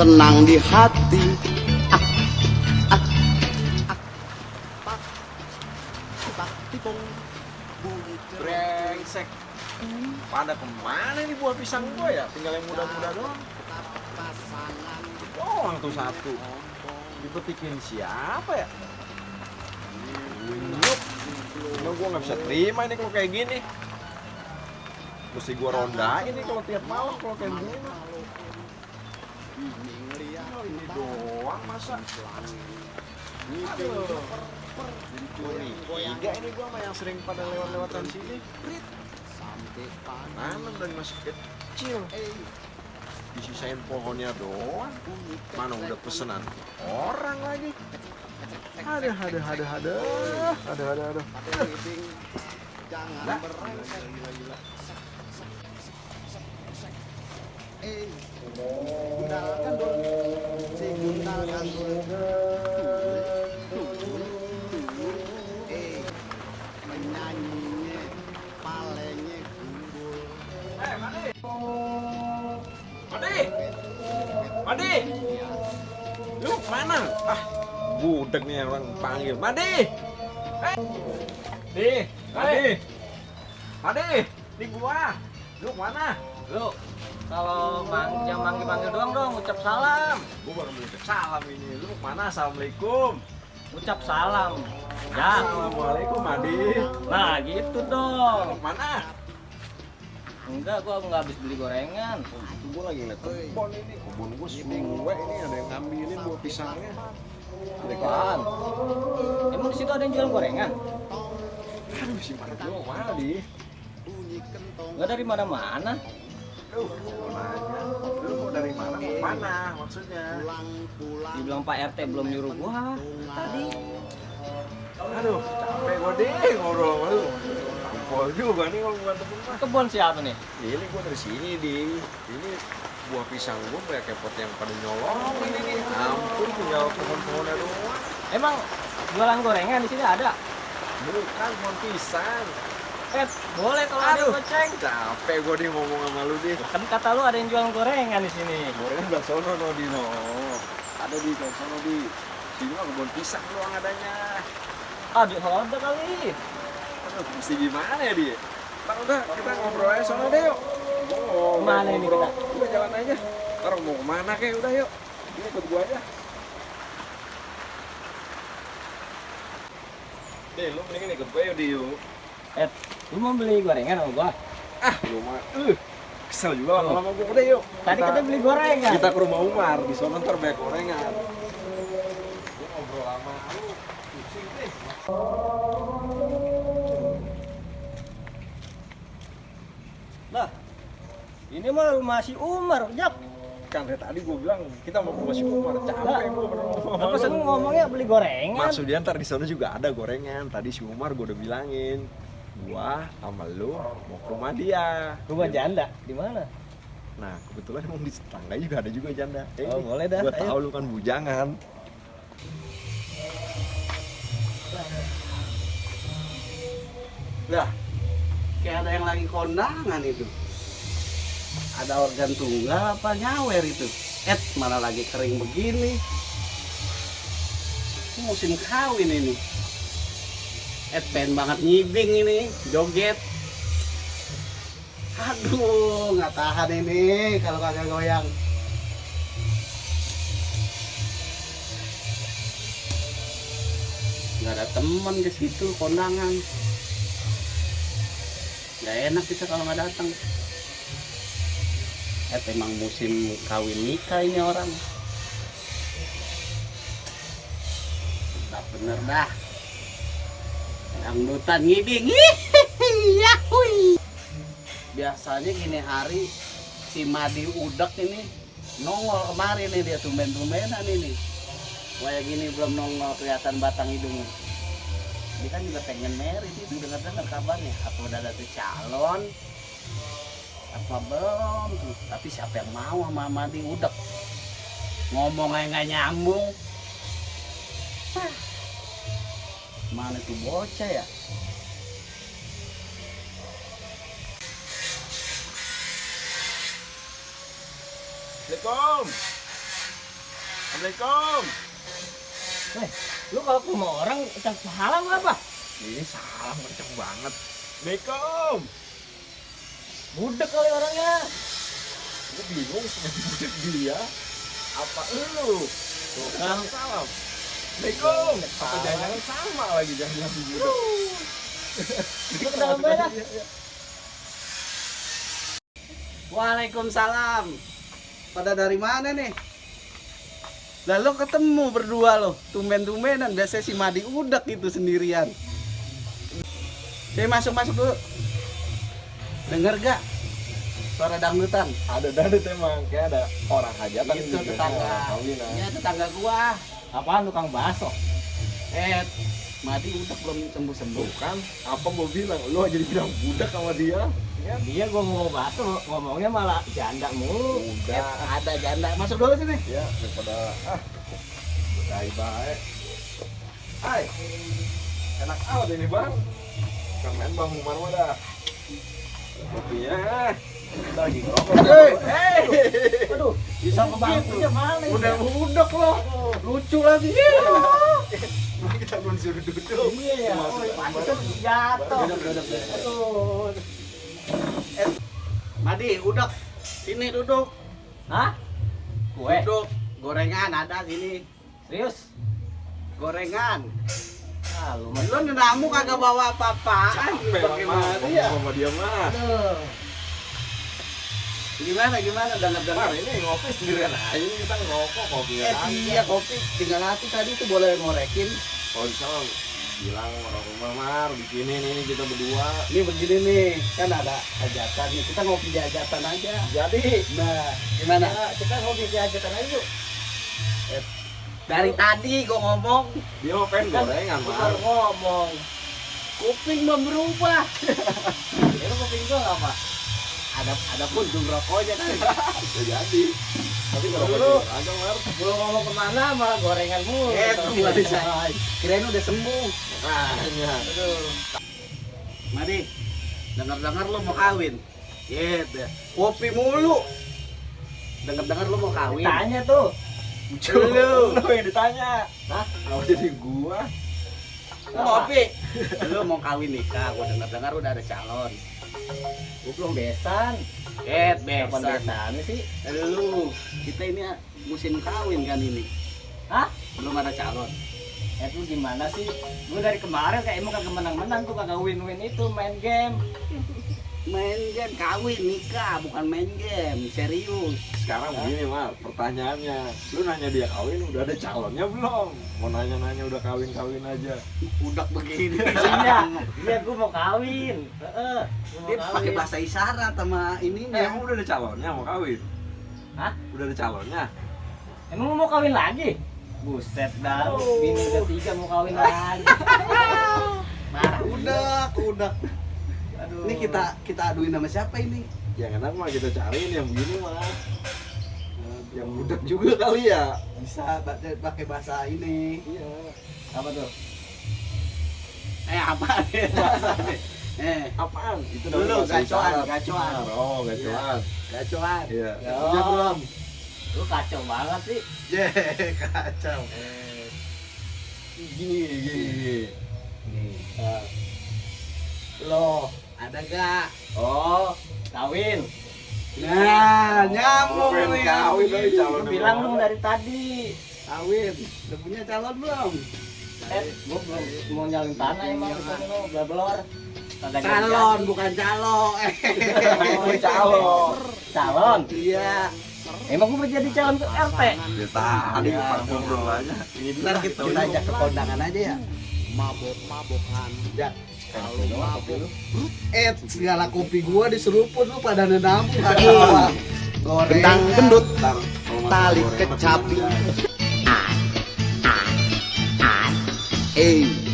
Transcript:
senang di hati Brengsek. Pada ke mana nih buah pisang gua ya? Tinggal yang muda-muda doang. Doang tuh satu. Dipetikin siapa ya? Emang gua nggak bisa terima ini kalau kayak gini. Mesti gua rondain nih kalau tiap malam kalau kayak gini. Oh, ini doang masa. Aduh. Jadi curiga ini gua sama yang sering pada lewat-lewatan sini. Tanam dari masih kecil. Disisain pohonnya doang. Mana udah pesenan orang lagi. Ada, ada, ada, ada, ada, ada, ada. jangan berengsek Madi, Madi, lu mana? Ah, budek nih orang panggil. Madi, eh, di, Madi, Madi, di gua. Lu mana? Lu kalau mang yang manggil-manggil doang dong ucap salam. Gua baru mau ucap salam ini. Lu mana? Assalamualaikum. Ucap salam. Ya. Assalamualaikum, Madi. Nah, gitu dong. Mana? Enggak, gua nggak habis beli gorengan. Itu gua lagi ngeliat kebun ini. Kebun gua semua ini ada yang ngambilin buah pisangnya. Apaan? Emang di situ ada yang jual gorengan? Aduh, si Marjo mana di? Enggak dari mana-mana. Gua nanya. Lu mau dari mana? Mau mana maksudnya? Dibilang Pak RT belum nyuruh gua tadi. Aduh, capek gua deh ngobrol sama lu. Tampol juga nih kalau bukan temen mah. Kebun siapa nih? Ini gua dari sini di. Ini buah pisang gua kayak kepot yang pada nyolong ini nih. Ampun, tinggal pohon-pohonnya doang. Emang jualan gorengan di sini ada? Bukan pohon pisang. Eh, boleh kalau ada goceng. Capek gua nih ngomong sama lu deh. Kan kata lu ada yang jual gorengan di sini. Gorengan belah sono no Dino. Ada di sono di. Sini mah kebun pisang doang adanya. Ah, di ada kali. Aduh, mesti gimana ya dia? Ntar udah, kita ngobrol aja sono deh yuk. Oh, Ke mana ini kita? Udah jalan aja. Ntar mau ke mana kek udah yuk. Ini ikut gua aja. Deh, lu mendingan ikut gua yuk, di yuk. Eh, lu mau beli gorengan sama gua? Ah, lu mah. Uh, kesel juga lama-lama gua. Udah yuk. Tadi kita beli gorengan. Kita ke rumah Umar, di sana ntar banyak gorengan. Gua ngobrol lama lu. Pusing deh. Ini mah rumah si Umar, Jak. Kan dari tadi gua bilang kita mau ke rumah si Umar. Capek sama Apa sen ngomongnya beli gorengan? Maksudnya ntar di sana juga ada gorengan. Tadi si Umar gua udah bilangin, gua sama lu mau ke rumah dia. Rumah janda di mana? Nah kebetulan emang di tetangga juga ada juga janda. Eh, Oh, boleh dah, Gua ayo. tahu lu kan bujangan. lah kayak ada yang lagi kondangan itu ada organ tunggal apa nyawer itu? Et mana lagi kering begini? Ini musim kawin ini. Et pengen banget nyibing ini joget. Aduh nggak tahan ini kalau kagak goyang. Nggak ada temen ke situ kondangan. Nggak enak kita kalau nggak datang eh emang musim kawin nikah ini orang. Udah bener dah. Dangdutan ngibing. Yahui. biasanya gini hari si Madi Udek ini nongol kemarin nih dia tumben-tumbenan ini. Kayak gini belum nongol kelihatan batang hidungnya dia kan juga pengen merit itu dengar dengar kabarnya. Apa udah ada tuh calon apa belum tuh tapi siapa yang mau sama Madi udek ngomong aja nggak nyambung Hah. mana tuh bocah ya Assalamualaikum. Assalamualaikum. Eh, lu kalau ke rumah orang ucap salam apa? Ini salam kenceng banget. Assalamualaikum. Budek kali orangnya. Gue bingung budak dia. Apa lu? Tuh, Salam. salam. Assalamualaikum. Apa jangan sama lagi jangan budak. Lu ke dalam aja. Waalaikumsalam. Pada dari mana nih? Lalu ketemu berdua loh, tumben-tumbenan. Biasanya si Madi udak itu sendirian. Saya masuk-masuk dulu. Dengar gak? Suara dangdutan. Ada dadut emang kayak ada orang hajatan Itu tetangga. orang kawinan. Ya tetangga gua. Apaan tukang bakso? Eh, Madi udak belum sembuh-sembuh. Bukan, apa gue bilang, lu aja dibilang budak sama dia. Ya, Dia gua mau bakso, ngomongnya malah janda mulu. Eh, udah. ada janda. Masuk dulu sini. Ya, daripada ah, baik baik. Hai, enak amat ini bang. Kan main bang Umar mah dah. Kopinya, kita lagi ngerokok. Hei, Hei, Aduh, bisa ke bangkunya mana ini? udah udak loh. lucu lagi. Kita belum disuruh duduk. Iya ya, jatuh. Aduh. Madi, udak. Sini duduk. Hah? Kue? Duduk. Gorengan ada sini. Serius? Gorengan. Lu nenamu kagak bawa apa-apaan. Pakai Madi ya. sama dia mah. Gimana gimana Mar, dengar-dengar. ini ngopi sendirian aja kita ngerokok kopi Eh iya kopi tinggal hati tadi tuh boleh ngorekin. Kalau bisa bilang orang rumah Mar, bikinin ini kita berdua. Ini begini nih, kan ada hajatan nih. Kita ngopi di hajatan aja. Jadi, Nah, gimana? Nah, kita ngopi di hajatan aja yuk. Dari tadi gua ngomong, dia mau pengen gorengan Lu Mar. baru ngomong. kuping belum berubah. Ya lu kuping gua nggak apa? Ada ada puntung rokoknya kan. Bisa jadi. Tapi kalau gitu agak Mar. Belum ngomong ke mana malah gorengan mulu. Eh, nggak bisa. Kirain udah sembuh. Makanya. Aduh. Madi, dengar-dengar lu mau kawin. Gitu. Kopi mulu. Dengar-dengar lu mau kawin. Tanya tuh. Lu. Lu yang ditanya. Hah? Kalau jadi gua, Kopi. Lu mau kawin nikah, gua dengar-dengar udah ada calon. Gua belum besan. Eh, Kapan besan. besan sih? Lu, kita ini musim kawin kan ini. Hah? Belum ada calon. Eh tuh gimana sih? Gue dari kemarin kayak emang kagak menang-menang tuh kagak win-win itu main game. Main game kawin nikah, bukan main game. Serius. sekarang begini Mar, pertanyaannya. Lu nanya dia kawin, udah ada calonnya belum? Mau nanya-nanya udah kawin-kawin aja. Udah begini. Iya, iya gue mau kawin. Heeh. gua mau Dia kawin. pakai bahasa isyarat sama Eh, ininya. emang udah ada calonnya mau kawin? Hah? Udah ada calonnya? Emang lu mau kawin lagi? Buset dah, Oh. bini udah tiga mau kawin lagi. Nah, udah, udah. Aduh. Ini kita kita aduin sama siapa ini? Yang enak mah kita cariin yang begini mah. Yang budak juga kali ya. Bisa pakai bahasa ini. Iya. apa tuh? Eh apa nih bahasanya? Eh, Apaan? Itu Dulu, gacoan, gacoan. Oh, gacoan. gacoan. Iya. Ya. Udah belum? Lu kacau banget sih. Je, kacau. Gini, gini. Nih. Eh, Lo, ada gak? Oh, kawin. Nah, nyambung pengen nih. kawin dari calon. Bilang dong dari tadi. Kawin. Udah punya calon belum? Eh, gua belum mau nyalin tanah emang di sana lu, blablor. Kagak Calon, bukan calo. Eh, Oh, calon. Calon. Iya. Emang gua mau jadi calon ke RT. Dia tadi depan ngobrol aja. Ntar kita, kita ajak ke kondangan aja ya. Mabok-mabokan. Ya. Eh, segala kopi gua diseruput lu pada nenamu kagak. Goreng. Kentang gendut, tali kecapi. Eh,